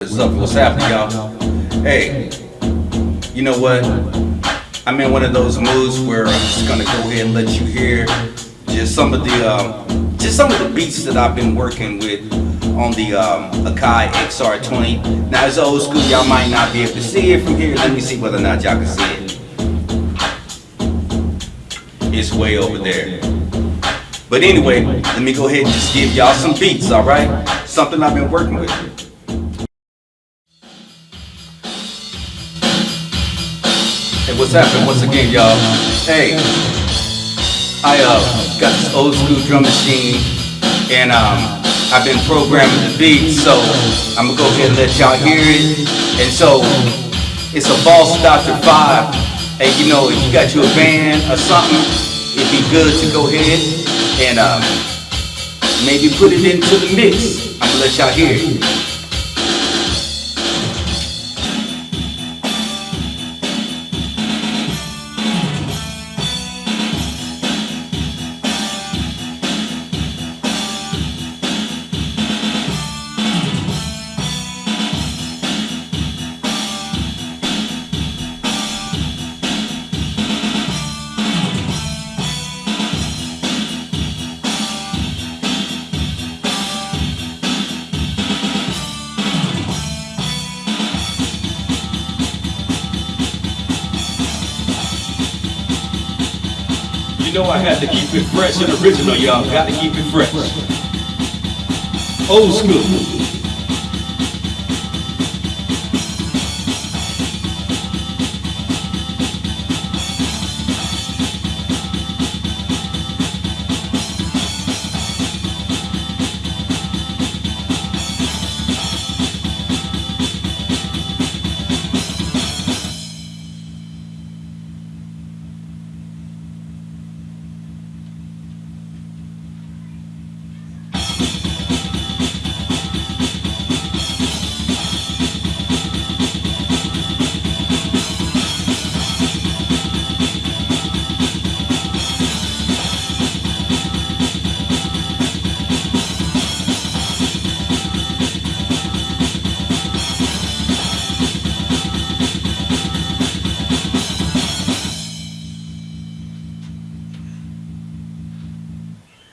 What's up? What's happening, y'all? Hey, you know what? I'm in one of those moods where I'm just gonna go ahead and let you hear just some of the um, just some of the beats that I've been working with on the um, Akai XR20. Now it's old school. Y'all might not be able to see it from here. Let me see whether or not y'all can see it. It's way over there. But anyway, let me go ahead and just give y'all some beats, all right? Something I've been working with. What's happening once again, y'all? Hey, I uh, got this old school drum machine, and um, I've been programming the beats, so I'm gonna go ahead and let y'all hear it. And so, it's a Boss Dr. 5. Hey, you know, if you got you a band or something, it'd be good to go ahead and um, maybe put it into the mix. I'm gonna let y'all hear it. You know I had to keep it fresh and original, y'all. Got to keep it fresh. Old school.